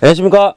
안녕하십니까?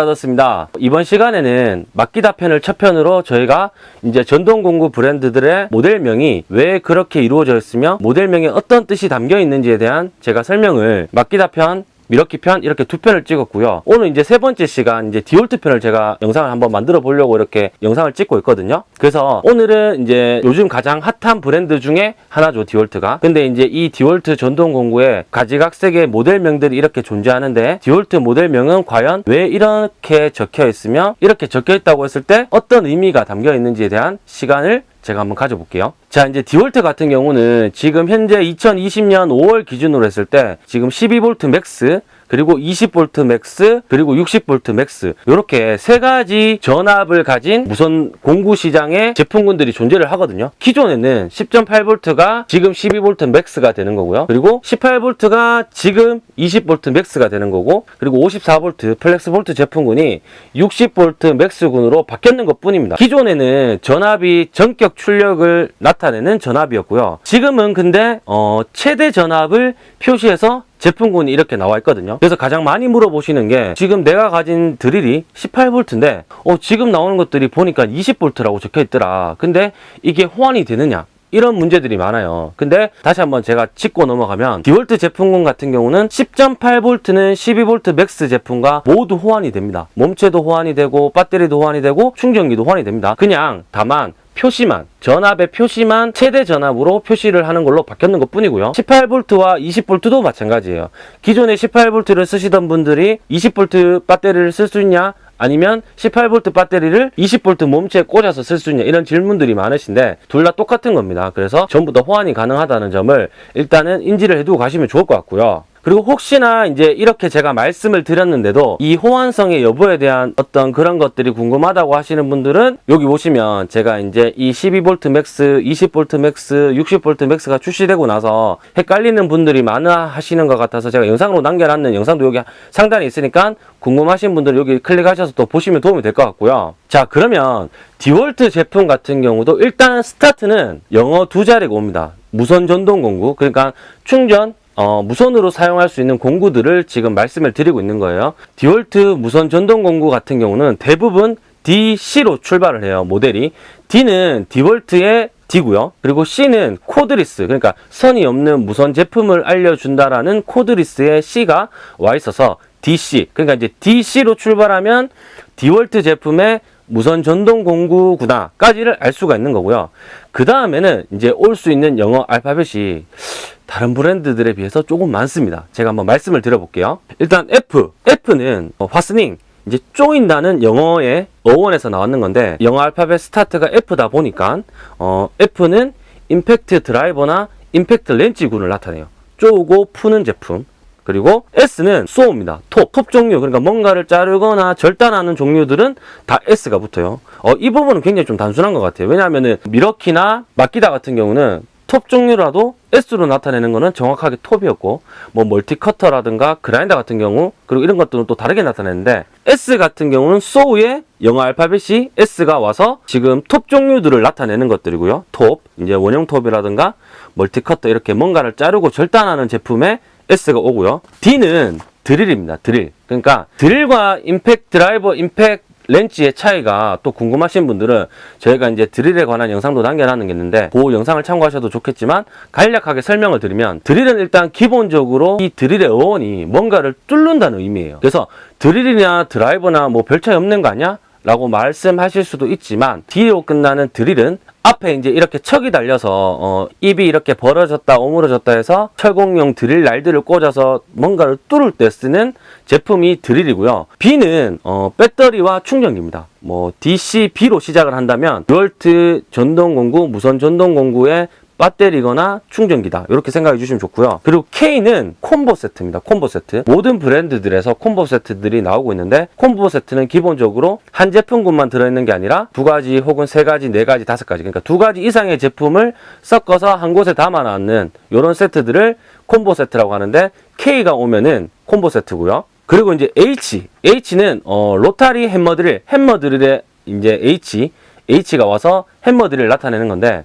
하셨습니다. 이번 시간에는 마끼다 편을 첫 편으로 저희가 이제 전동 공구 브랜드들의 모델명이 왜 그렇게 이루어져 있으며 모델명에 어떤 뜻이 담겨 있는지에 대한 제가 설명을 마끼다 편 밀워키 편 이렇게 두 편을 찍었고요. 오늘 이제 세 번째 시간 이제 디월트 편을 제가 영상을 한번 만들어 보려고 이렇게 영상을 찍고 있거든요. 그래서 오늘은 이제 요즘 가장 핫한 브랜드 중에 하나죠, 디월트가. 근데 이제 이 디월트 전동 공구에 가지각색의 모델명들이 이렇게 존재하는데 디월트 모델명은 과연 왜 이렇게 적혀 있으며 이렇게 적혀 있다고 했을 때 어떤 의미가 담겨 있는지에 대한 시간을 제가 한번 가져볼게요. 자, 이제 디월트 같은 경우는 지금 현재 2020년 5월 기준으로 했을 때 지금 12V Max 그리고 20V Max 그리고 60V Max 이렇게 세 가지 전압을 가진 무선 공구 시장의 제품군들이 존재를 하거든요. 기존에는 10.8V가 지금 12V Max가 되는 거고요. 그리고 18V가 지금 20V Max가 되는 거고 그리고 54V FlexVolt 제품군이 60V Max군으로 바뀌었는 것 뿐입니다. 기존에는 전압이 정격 출력을 나타내는 전압이었고요. 지금은 근데 어, 최대 전압을 표시해서 제품군이 이렇게 나와 있거든요. 그래서 가장 많이 물어보시는 게 지금 내가 가진 드릴이 18V인데 어, 지금 나오는 것들이 보니까 20V라고 적혀 있더라. 근데 이게 호환이 되느냐? 이런 문제들이 많아요. 근데 다시 한번 제가 짚고 넘어가면 디월트 제품군 같은 경우는 10.8V는 12V Max 제품과 모두 호환이 됩니다. 몸체도 호환이 되고 배터리도 호환이 되고 충전기도 호환이 됩니다. 그냥 다만 표시만 전압의 표시만 최대 전압으로 표시를 하는 걸로 바뀌었는 것 뿐이고요. 18V와 20V도 마찬가지예요. 기존에 18V를 쓰시던 분들이 20V 배터리를 쓸 수 있냐? 아니면 18V 배터리를 20V 몸체에 꽂아서 쓸 수 있냐? 이런 질문들이 많으신데 둘 다 똑같은 겁니다. 그래서 전부 다 호환이 가능하다는 점을 일단은 인지를 해두고 가시면 좋을 것 같고요 그리고 혹시나 이제 이렇게 제가 말씀을 드렸는데도 이 호환성의 여부에 대한 어떤 그런 것들이 궁금하다고 하시는 분들은 여기 보시면 제가 이제 이 12V Max, 20V Max, 60V Max가 출시되고 나서 헷갈리는 분들이 많아 하시는 것 같아서 제가 영상으로 남겨놨는 영상도 여기 상단에 있으니까 궁금하신 분들은 여기 클릭하셔서 또 보시면 도움이 될 것 같고요. 자 그러면 디월트 제품 같은 경우도 일단 스타트는 영어 두 자리가 옵니다. 무선 전동 공구 그러니까 충전 어, 무선으로 사용할 수 있는 공구들을 지금 말씀을 드리고 있는 거예요. 디월트 무선 전동 공구 같은 경우는 대부분 DC로 출발을 해요. 모델이. D는 디월트의 D고요. 그리고 C는 cordless, 그러니까 선이 없는 무선 제품을 알려준다라는 코드리스의 C가 와 있어서 DC, 그러니까 이제 DC로 출발하면 디월트 제품의 무선 전동 공구구나까지를 알 수가 있는 거고요. 그 다음에는 이제 올 수 있는 영어 알파벳이 다른 브랜드들에 비해서 조금 많습니다. 제가 한번 말씀을 드려볼게요. 일단 F, F는 어, 화스닝, 이제 쪼인다는 영어의 어원에서 나왔는 건데 영어 알파벳 스타트가 F다 보니까 어, F는 임팩트 드라이버나 임팩트 렌치군을 나타내요. 쪼고 푸는 제품. 그리고 S는 쏘입니다. 톱, 톱 종류 그러니까 뭔가를 자르거나 절단하는 종류들은 다 S가 붙어요. 어, 이 부분은 굉장히 좀 단순한 것 같아요. 왜냐하면은 밀워키나 마키타 같은 경우는 톱 종류라도 S로 나타내는 거는 정확하게 톱이었고 뭐 multi cutter라든가 그라인더 같은 경우 그리고 이런 것들은 또 다르게 나타내는데 S 같은 경우는 saw의 영어 알파벳이 S가 와서 지금 톱 종류들을 나타내는 것들이고요. 톱, 이제 원형 톱이라든가 multi cutter 이렇게 뭔가를 자르고 절단하는 제품에 S가 오고요. D는 드릴입니다. 드릴. 그러니까 드릴과 임팩트 드라이버, 임팩트 렌치의 차이가 또 궁금하신 분들은 저희가 이제 드릴에 관한 영상도 남겨놨는 게 있는데 그 영상을 참고하셔도 좋겠지만 간략하게 설명을 드리면 드릴은 일단 기본적으로 이 드릴의 어원이 뭔가를 뚫는다는 의미예요. 그래서 드릴이나 드라이버나 뭐 별 차이 없는 거 아니야? 라고 말씀하실 수도 있지만 D로 끝나는 드릴은 앞에 이제 이렇게 척이 달려서 어, 입이 이렇게 벌어졌다 오므러졌다 해서 철공용 드릴 날들을 꽂아서 뭔가를 뚫을 때 쓰는 제품이 드릴이고요. B는 어, 배터리와 충전기입니다. 뭐 DC, B로 시작을 한다면 듀얼트 전동공구, 무선 전동공구의 배터리거나 충전기다. 이렇게 생각해 주시면 좋고요. 그리고 K는 콤보 세트입니다. 콤보 세트. 모든 브랜드들에서 콤보 세트들이 나오고 있는데 콤보 세트는 기본적으로 한 제품군만 들어있는 게 아니라 두 가지 혹은 세 가지 네 가지 다섯 가지. 그러니까 두 가지 이상의 제품을 섞어서 한 곳에 담아놨는 이런 세트들을 콤보 세트라고 하는데 K가 오면은 콤보 세트고요. 그리고 이제 H. H는 어, 로타리 햄머 드릴 햄머 드릴의 이제 H H가 와서 햄머 드릴을 나타내는 건데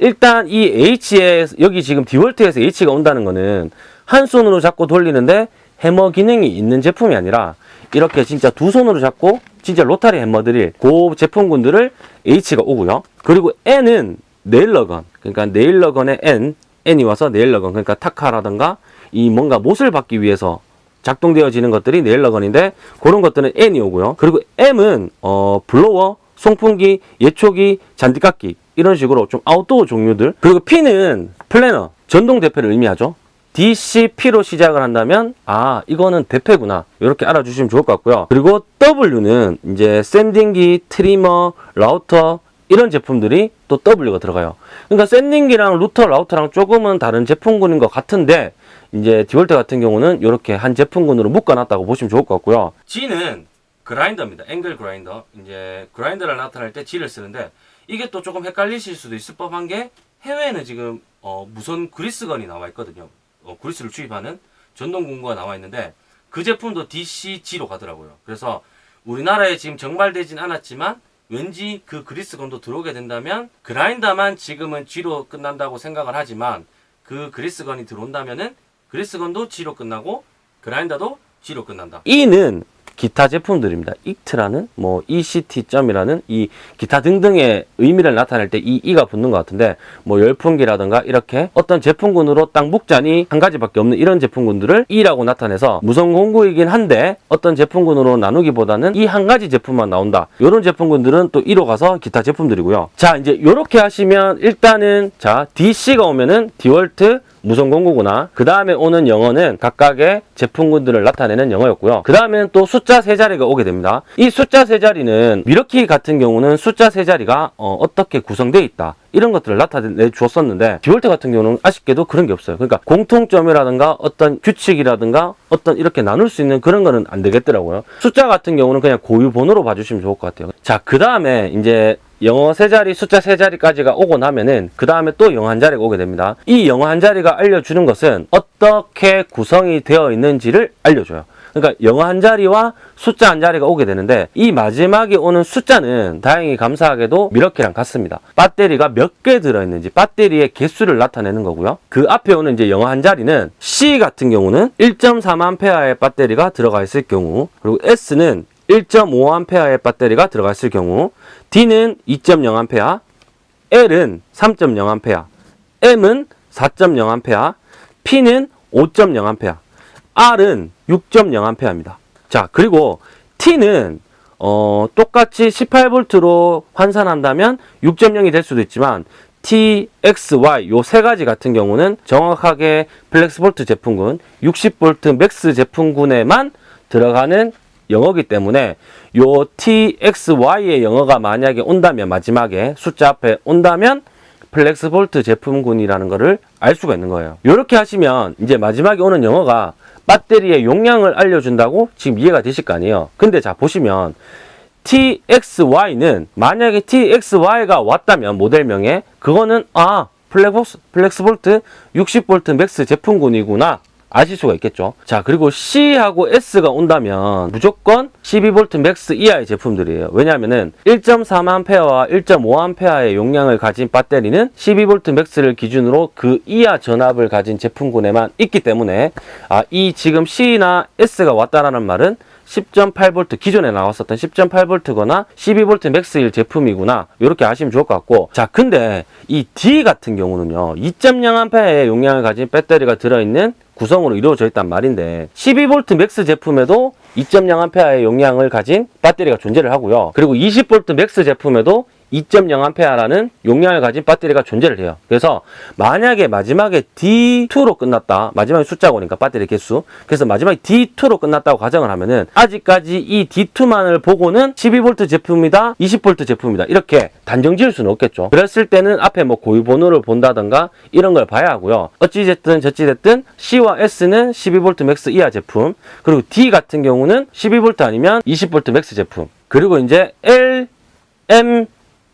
일단 이 H에 여기 지금 디월트에서 H가 온다는 거는 한 손으로 잡고 돌리는데 해머 기능이 있는 제품이 아니라 이렇게 진짜 두 손으로 잡고 진짜 로타리 햄머드릴 그 제품군들을 H가 오고요. 그리고 N은 네일러건 그러니까 네일러건의 N N이 와서 네일러건 그러니까 타카라든가 이 뭔가 못을 받기 위해서 작동되어지는 것들이 네일러건인데 그런 것들은 N이 오고요. 그리고 M은 어 blower, 송풍기, 예초기, 잔디깎기 이런 식으로 좀 아웃도어 종류들 그리고 P는 planer, 전동 대패를 의미하죠. DCP로 시작을 한다면 아 이거는 대패구나 이렇게 알아주시면 좋을 것 같고요. 그리고 W는 이제 sanding기, trimmer, 라우터 이런 제품들이 또 W가 들어가요. 그러니까 sanding기랑 루터, 라우터랑 조금은 다른 제품군인 것 같은데 이제 디월트 같은 경우는 이렇게 한 제품군으로 묶어놨다고 보시면 좋을 것 같고요. G는 그라인더입니다. 앵글 그라인더. 이제 그라인더를 나타낼 때 G를 쓰는데 이게 또 조금 헷갈리실 수도 있을 법한 게 해외에는 지금 어, 무선 그리스건이 나와 있거든요. 어, 그리스를 주입하는 전동 공구가 나와 있는데 그 제품도 DCG로 가더라고요. 그래서 우리나라에 지금 정발되진 않았지만 왠지 그 그리스건도 들어오게 된다면 그라인더만 지금은 G로 끝난다고 생각을 하지만 그 grease gun이 들어온다면은 grease gun도 G로 끝나고 그라인더도 G로 끝난다. E는 기타 제품들입니다. extra는 뭐 etc.이라는 이 기타 등등의 의미를 나타낼 때이 E가 붙는 것 같은데 뭐 열풍기라든가 이렇게 어떤 제품군으로 딱 묶자니 한 가지밖에 없는 이런 제품군들을 E라고 나타내서 무선 공구이긴 한데 어떤 제품군으로 나누기보다는 이 한 가지 제품만 나온다. 이런 제품군들은 또 E로 가서 기타 제품들이고요. 자 이제 이렇게 하시면 일단은 자 DC가 오면은 디월트 무선 공구구나. 그 다음에 오는 영어는 각각의 제품군들을 나타내는 영어였고요. 그 다음에는 또 숫자 세 자리가 오게 됩니다. 이 숫자 세 자리는 밀워키 같은 경우는 숫자 세 자리가 어, 떻게 구성되어 있다. 이런 것들을 나타내 주었었는데 디월트 같은 경우는 아쉽게도 그런 게 없어요. 그러니까 공통점이라든가 어떤 규칙이라든가 어떤 이렇게 나눌 수 있는 그런 거는 안 되겠더라고요. 숫자 같은 경우는 그냥 고유 번호로 봐주시면 좋을 것 같아요. 자, 그 다음에 이제 영어 세 자리, 숫자 세 자리까지가 오고 나면은 그 다음에 또 영어 한 자리가 오게 됩니다. 이 영어 한 자리가 알려주는 것은 어떻게 구성이 되어 있는지를 알려줘요. 그러니까 영어 한 자리와 숫자 한 자리가 오게 되는데 이 마지막에 오는 숫자는 다행히 감사하게도 미러키랑 같습니다. 배터리가 몇 개 들어있는지 배터리의 개수를 나타내는 거고요. 그 앞에 오는 이제 영어 한 자리는 C 같은 경우는 1.3A의 배터리가 들어가 있을 경우 그리고 S는 1.5A의 배터리가 들어가 있을 경우 D는 2.0A, L은 3.0A, M은 4.0A, P는 5.0A, R은 6.0A입니다. 자, 그리고 T는 어, 똑같이 18V로 환산한다면 6.0이 될 수도 있지만 T, X, Y 요 세 가지 같은 경우는 정확하게 FlexVolt 제품군 60V Max 제품군에만 들어가는 영어기 때문에 요 T, X, Y의 영어가 만약에 온다면 마지막에 숫자 앞에 온다면 FlexVolt 제품군이라는 것을 알 수가 있는 거예요. 이렇게 하시면 이제 마지막에 오는 영어가 배터리의 용량을 알려준다고 지금 이해가 되실 거 아니에요. 근데 자 보시면 TXY는 만약에 TXY가 왔다면 모델명에 그거는 아 Flex, FlexVolt 60V Max 제품군이구나 아실 수가 있겠죠. 자, 그리고 C하고 S가 온다면 무조건 12V Max 이하의 제품들이에요. 왜냐하면은 1.3A와 1.5A의 용량을 가진 배터리는 12V Max를 기준으로 그 이하 전압을 가진 제품군에만 있기 때문에 아, 이 지금 C나 S가 왔다라는 말은 10.8V 기존에 나왔었던 10.8V거나 12V Max일 제품이구나. 이렇게 아시면 좋을 것 같고. 자 근데 이 D 같은 경우는요 2.0A의 용량을 가진 배터리가 들어있는 구성으로 이루어져 있단 말인데 12V Max 제품에도 2.0A의 용량을 가진 배터리가 존재를 하고요. 그리고 20V Max 제품에도 2.0A라는 용량을 가진 배터리가 존재를 해요. 그래서 만약에 마지막에 D2로 끝났다. 마지막에 숫자가 오니까 배터리 개수. 그래서 마지막에 D2로 끝났다고 가정을 하면은 아직까지 이 D2만을 보고는 12V 제품이다. 20V 제품이다. 이렇게 단정 지을 수는 없겠죠. 그랬을 때는 앞에 뭐 고유 번호를 본다던가 이런 걸 봐야 하고요. 어찌됐든 저찌됐든 C와 S는 12V Max 이하 제품. 그리고 D 같은 경우는 12V 아니면 20V Max 제품. 그리고 이제 L, M,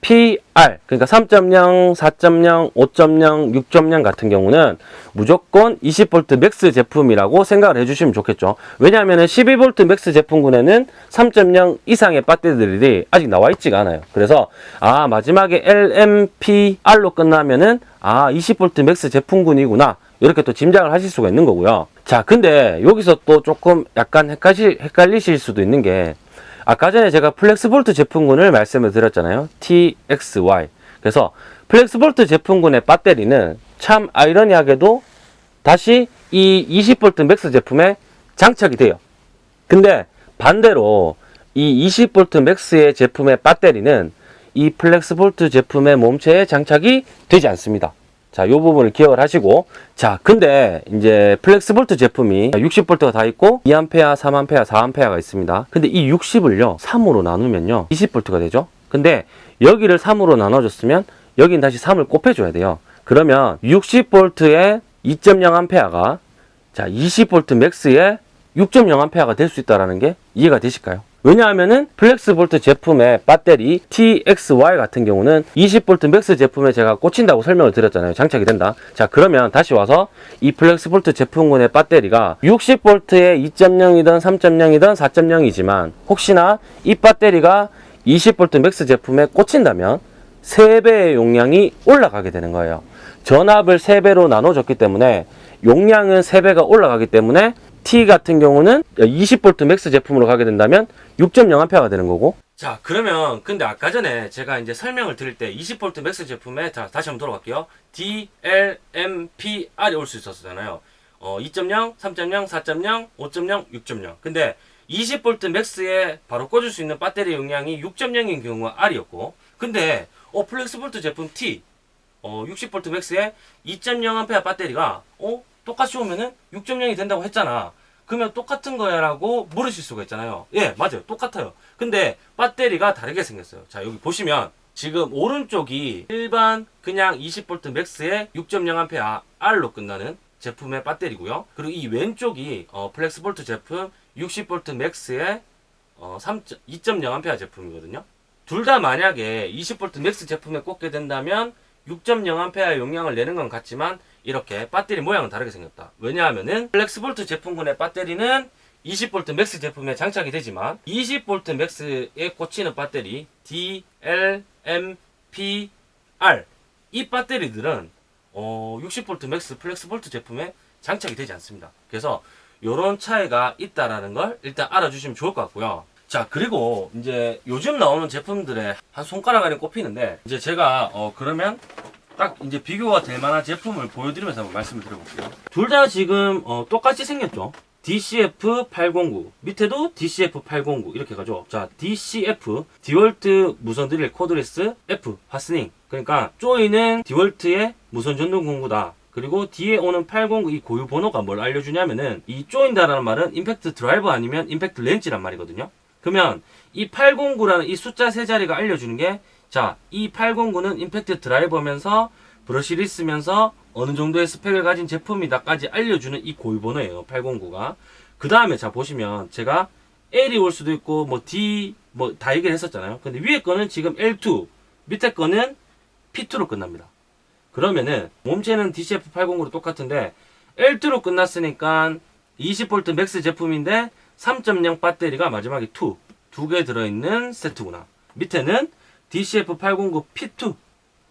PR 그러니까 3.0, 4.0, 5.0, 6.0 같은 경우는 무조건 20V Max 제품이라고 생각을 해주시면 좋겠죠. 왜냐하면 12V Max 제품군에는 3.0 이상의 배터리들이 아직 나와 있지가 않아요. 그래서 아 마지막에 LMPR로 끝나면은 아 20V Max 제품군이구나 이렇게 또 짐작을 하실 수가 있는 거고요. 자, 근데 여기서 또 조금 약간 헷갈리, 헷갈리실 수도 있는 게 아까 전에 제가 FlexVolt 제품군을 말씀을 드렸잖아요. TXY. 그래서 FlexVolt 제품군의 배터리는 참 아이러니하게도 다시 이 20V Max 제품에 장착이 돼요. 근데 반대로 이 20V Max의 제품의 배터리는 이 FlexVolt 제품의 몸체에 장착이 되지 않습니다. 자, 이 부분을 기억을 하시고 자, 근데 이제 FlexVolt 제품이 60V가 다 있고 2A, 3A, 4A가 있습니다. 근데 이 60을요. 3으로 나누면요. 20V가 되죠. 근데 여기를 3으로 나눠줬으면 여긴 다시 3을 곱해줘야 돼요. 그러면 60V에 2.0A가 자, 20V 맥스에 6.0A가 될 수 있다는 게 이해가 되실까요? 왜냐하면은 플렉스볼트 제품의 배터리 TXY 같은 경우는 20V 맥스 제품에 제가 꽂힌다고 설명을 드렸잖아요. 장착이 된다. 자, 그러면 다시 와서 이 플렉스볼트 제품군의 배터리가 60V에 2.0이든 3.0이든 4.0이지만 혹시나 이 배터리가 20V 맥스 제품에 꽂힌다면 3배의 용량이 올라가게 되는 거예요. 전압을 3배로 나눠줬기 때문에 용량은 3배가 올라가기 때문에 T 같은 경우는 20V 맥스 제품으로 가게 된다면 6.0A가 되는 거고. 자, 그러면 근데 아까 전에 제가 이제 설명을 드릴 때 20V 맥스 제품에 자, 다시 한번 돌아갈게요. DLMPR이 올 수 있었잖아요. 어, 2.0, 3.0, 4.0, 5.0, 6.0. 근데 20V 맥스에 바로 꽂을 수 있는 배터리 용량이 6.0인 경우가 R이었고 근데 어, 플렉스볼트 제품 T 어, 60V 맥스에 2.0A 배터리가 어 똑같이 오면은 6.0이 된다고 했잖아. 그러면 똑같은 거야 라고 물으실 수가 있잖아요. 예, 맞아요. 똑같아요. 근데 배터리가 다르게 생겼어요. 자, 여기 보시면 지금 오른쪽이 일반 그냥 20V 맥스에 6.0A R로 끝나는 제품의 배터리고요. 그리고 이 왼쪽이 어, 플렉스볼트 제품 60V 맥스의 어, 3 2.0A 제품이거든요. 둘 다 만약에 20V 맥스 제품에 꽂게 된다면 6.0A 용량을 내는 건 같지만 이렇게 배터리 모양은 다르게 생겼다. 왜냐하면은 플렉스볼트 제품군의 배터리는 20V 맥스 제품에 장착이 되지만 20V 맥스에 꽂히는 배터리 DLMPR 이 배터리들은 어, 60V 맥스 플렉스볼트 제품에 장착이 되지 않습니다. 그래서 이런 차이가 있다라는 걸 일단 알아주시면 좋을 것 같고요. 자 그리고 이제 요즘 나오는 제품들의 한 손가락 안에 꼽히는데 이제 제가 어 그러면 딱 이제 비교가 될 만한 제품을 보여드리면서 한번 말씀을 드려볼게요. 둘 다 지금 어, 똑같이 생겼죠. DCF809 밑에도 DCF809 이렇게 가죠. 자 DCF 디월트 무선 드릴 cordless F fastening 그러니까 조이는 디월트의 무선 전동 공구다. 그리고 뒤에 오는 809 이 고유 번호가 뭘 알려주냐면은 이 조인다라는 말은 임팩트 드라이버 아니면 임팩트 렌치란 말이거든요. 그러면 이 809라는 이 숫자 세 자리가 알려주는 게 자, 이 809는 임팩트 드라이버면서 브러쉬를 쓰면서 어느 정도의 스펙을 가진 제품이다까지 알려주는 이 고유 번호예요. 809가. 그 다음에 자 보시면 제가 L이 올 수도 있고 뭐 D 뭐 다 얘기를 했었잖아요. 근데 위에 거는 지금 L2, 밑에 거는 P2로 끝납니다. 그러면은 몸체는 DCF809로 똑같은데 L2로 끝났으니까 20V 맥스 제품인데 3.0 배터리가 마지막에 2, 두 개 들어있는 세트구나. 밑에는 DCF809 P2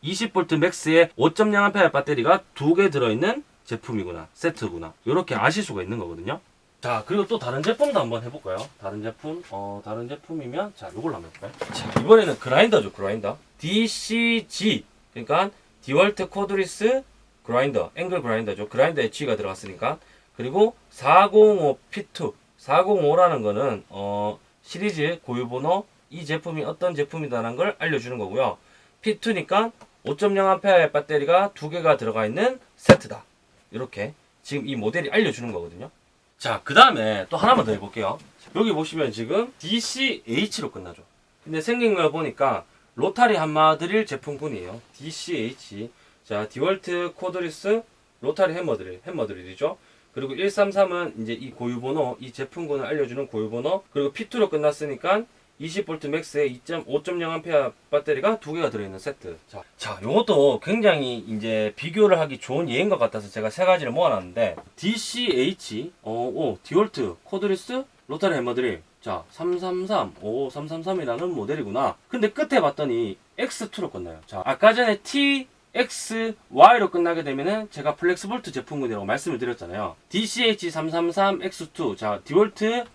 20V 맥스에 5.0A 배터리가 두 개 들어있는 제품이구나 세트구나. 이렇게 아실 수가 있는 거거든요. 자 그리고 또 다른 제품도 한번 해볼까요? 다른 제품 어 다른 제품이면 자 요걸로 한번 해볼까요? 자 이번에는 그라인더죠 그라인더. DCG 그러니까 디월트 cordless 그라인더 앵글 그라인더죠. 그라인더 H가 들어갔으니까. 그리고 405 P2 405라는 거는 어 시리즈 고유번호 이 제품이 어떤 제품이다라는 걸 알려주는 거고요. P2니까 5.0A 배터리가 두 개가 들어가 있는 세트다. 이렇게 지금 이 모델이 알려주는 거거든요. 자, 그 다음에 또 하나만 더 해볼게요. 여기 보시면 지금 DCH로 끝나죠. 근데 생긴 걸 보니까 rotary 해머 드릴 제품군이에요. DCH. 자, 디월트 cordless rotary 해머 드릴, 해머 드릴이죠. 그리고 133은 이제 이 고유번호, 이 제품군을 알려주는 고유번호. 그리고 P2로 끝났으니까 20V 맥스에 2.5.0A 배터리가 두 개가 들어있는 세트. 자, 자, 요것도 굉장히 이제 비교를 하기 좋은 예인 것 같아서 제가 세 가지를 모아놨는데, DCH, 어, 오, 디월트, cordless, rotary 해머드릴. 자, 333, 오, 333이라는 모델이구나. 근데 끝에 봤더니 X2로 끝나요. 자, 아까 전에 X, Y로 끝나게 되면은 제가 플렉스볼트 제품군이라고 말씀을 드렸잖아요. DCH333X2 자 디월트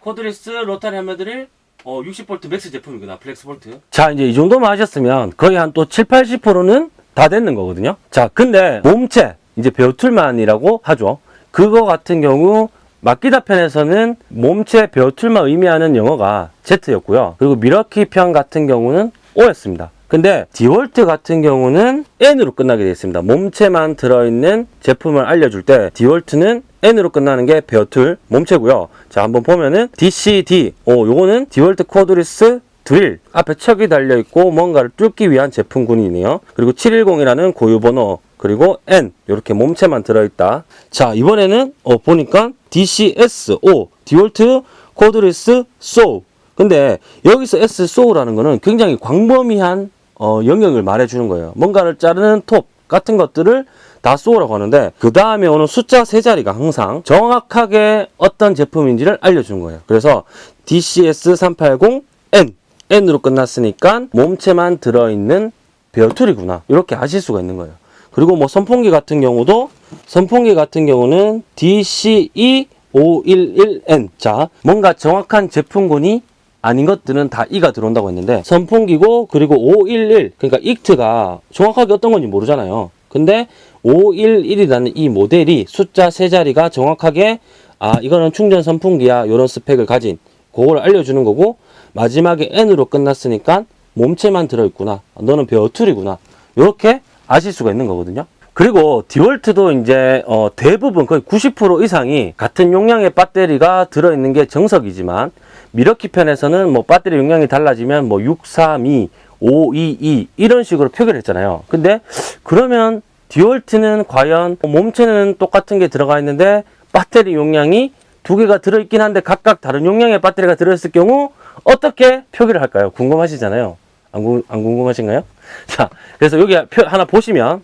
cordless rotary 해머드릴 어, 60V 맥스 제품이구나 플렉스볼트. 자 이제 이 정도만 하셨으면 거의 한 또 7, 80%는 다 됐는 거거든요. 자 근데 몸체 이제 bare tool만이라고 하죠. 그거 같은 경우 마끼다 편에서는 몸체 bare tool만 의미하는 영어가 Z였고요. 그리고 밀워키 편 같은 경우는 O였습니다. 근데 디월트 같은 경우는 N으로 끝나게 되어 있습니다. 몸체만 들어있는 제품을 알려줄 때 디월트는 N으로 끝나는 게 bare tool 몸체고요. 자 한번 보면은 DCD 오 요거는 디월트 cordless 드릴 앞에 척이 달려 있고 뭔가를 뚫기 위한 제품군이네요. 그리고 710이라는 고유 번호 그리고 N 이렇게 몸체만 들어있다. 자 이번에는 어 보니까 DCS O 디월트 cordless saw 근데 여기서 S saw라는 거는 굉장히 광범위한 어, 영역을 말해주는 거예요. 뭔가를 자르는 톱 같은 것들을 다 saw라고 하는데 그 다음에 오는 숫자 세 자리가 항상 정확하게 어떤 제품인지를 알려주는 거예요. 그래서 DCS380N N으로 끝났으니까 몸체만 들어있는 베어툴이구나 이렇게 아실 수가 있는 거예요. 그리고 뭐 선풍기 같은 경우도 선풍기 같은 경우는 DCE511N 자 뭔가 정확한 제품군이 아닌 것들은 다 이가 들어온다고 했는데 선풍기고 그리고 511 그러니까 익트가 정확하게 어떤 건지 모르잖아요. 근데 511이라는 이 모델이 숫자 세 자리가 정확하게 아 이거는 충전 선풍기야 이런 스펙을 가진 그걸 알려주는 거고 마지막에 N으로 끝났으니까 몸체만 들어있구나 너는 베어툴이구나 이렇게 아실 수가 있는 거거든요. 그리고 디월트도 이제 어, 대부분 거의 90% 이상이 같은 용량의 배터리가 들어있는 게 정석이지만 미러키 편에서는 뭐 배터리 용량이 달라지면 뭐 632, 522 이런 식으로 표기를 했잖아요. 근데 그러면 디월트는 과연 몸체는 똑같은 게 들어가 있는데 배터리 용량이 두 개가 들어있긴 한데 각각 다른 용량의 배터리가 들어있을 경우 어떻게 표기를 할까요? 궁금하시잖아요. 안, 궁, 안 궁금하신가요? 자, 그래서 여기 표 하나 보시면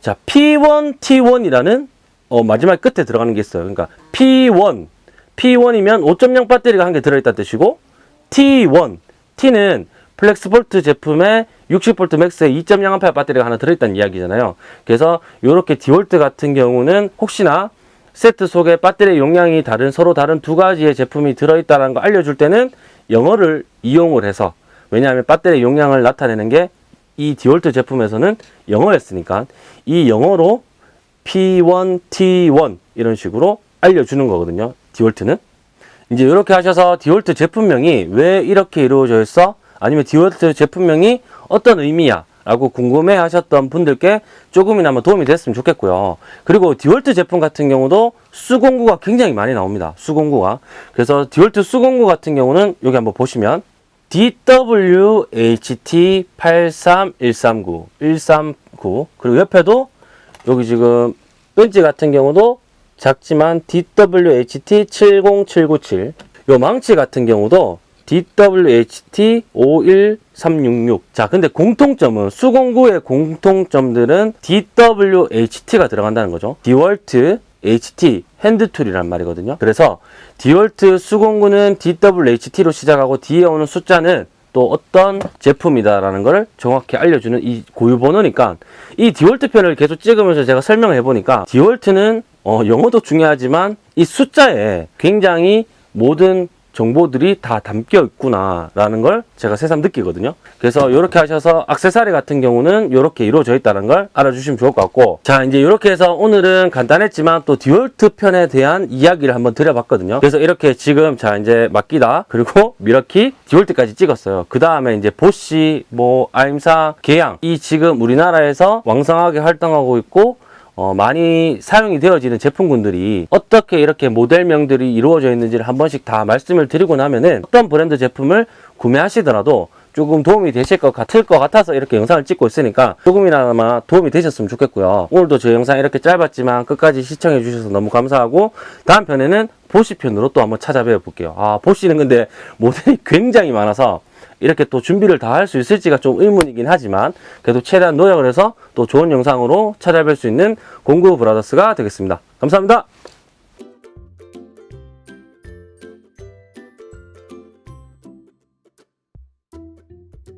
자, P1, T1이라는 어, 마지막 끝에 들어가는 게 있어요. 그러니까 P1, P1이면 5.0 배터리가 한 개 들어있다 뜻이고 T1, T는 플렉스볼트 제품에 60V 맥스에 2.0A 배터리가 하나 들어있다는 이야기잖아요. 그래서 이렇게 디월트 같은 경우는 혹시나 세트 속에 배터리 용량이 다른 서로 다른 두 가지의 제품이 들어있다는 거 알려줄 때는 영어를 이용을 해서 왜냐하면 배터리 용량을 나타내는 게 이 디월트 제품에서는 영어였으니까 이 영어로 P1, T1 이런 식으로 알려주는 거거든요. 디월트는. 이제 이렇게 하셔서 디월트 제품명이 왜 이렇게 이루어져 있어? 아니면 디월트 제품명이 어떤 의미야? 라고 궁금해 하셨던 분들께 조금이나마 도움이 됐으면 좋겠고요. 그리고 디월트 제품 같은 경우도 수공구가 굉장히 많이 나옵니다. 수공구가. 그래서 디월트 수공구 같은 경우는 여기 한번 보시면 DWHT83139 139 그리고 옆에도 여기 지금 벤치 같은 경우도 작지만 DWHT70797 요 망치 같은 경우도 DWHT51366 자 근데 공통점은 수공구의 공통점들은 DWHT가 들어간다는 거죠. 디월트 HT 핸드툴이란 말이거든요. 그래서 디월트 수공구는 DWHT로 시작하고 뒤에 오는 숫자는 또 어떤 제품이다라는 걸 정확히 알려주는 이 고유 번호니까 이 디월트 편을 계속 찍으면서 제가 설명을 해보니까 디월트는 어, 영어도 중요하지만 이 숫자에 굉장히 모든 정보들이 다 담겨 있구나 라는 걸 제가 새삼 느끼거든요. 그래서 이렇게 하셔서 악세사리 같은 경우는 이렇게 이루어져 있다는 걸 알아주시면 좋을 것 같고 자 이제 이렇게 해서 오늘은 간단했지만 또 디월트 편에 대한 이야기를 한번 드려봤거든요. 그래서 이렇게 지금 자 이제 마끼다. 그리고 밀워키 디월트까지 찍었어요. 그 다음에 이제 보시 뭐 아임삭 계양. 이 지금 우리나라에서 왕성하게 활동하고 있고 어, 많이 사용이 되어지는 제품군들이 어떻게 이렇게 모델명들이 이루어져 있는지를 한 번씩 다 말씀을 드리고 나면은 어떤 브랜드 제품을 구매하시더라도 조금 도움이 되실 것 같을 것 같아서 이렇게 영상을 찍고 있으니까 조금이나마 도움이 되셨으면 좋겠고요. 오늘도 저 영상 이렇게 짧았지만 끝까지 시청해 주셔서 너무 감사하고 다음 편에는 보시 편으로 또 한번 찾아뵈어 볼게요. 아 보시는 근데 모델이 굉장히 많아서 이렇게 또 준비를 다 할 수 있을지가 좀 의문이긴 하지만 그래도 최대한 노력을 해서 또 좋은 영상으로 찾아뵐 수 있는 공구 브라더스가 되겠습니다. 감사합니다.